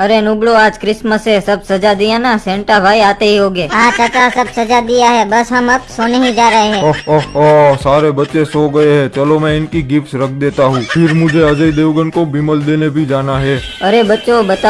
अरे नुबड़ो आज क्रिसमस है सब सजा दिया ना सेंटा भाई आते ही होंगे। हाँ चाचा सब सजा दिया है बस हम अब सोने ही जा रहे हैं। ओह ओह ओह सारे बच्चे सो गए हैं चलो मैं इनकी गिफ्ट रख देता हूँ। फिर मुझे अजय देवगन को बिमल देने भी जाना है। अरे बच्चों बता